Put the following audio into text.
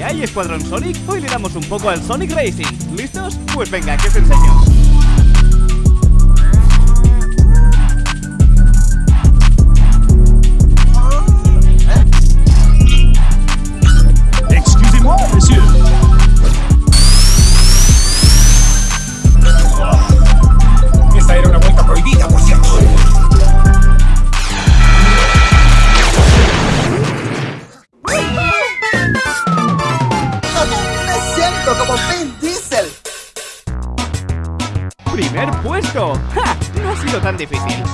¿Qué hay, Escuadrón Sonic? Hoy le damos un poco al Sonic Racing. ¿Listos? Pues venga, que os enseño. Siento como Vin Diesel. ¡Primer puesto! ¡Ja! No ha sido tan difícil.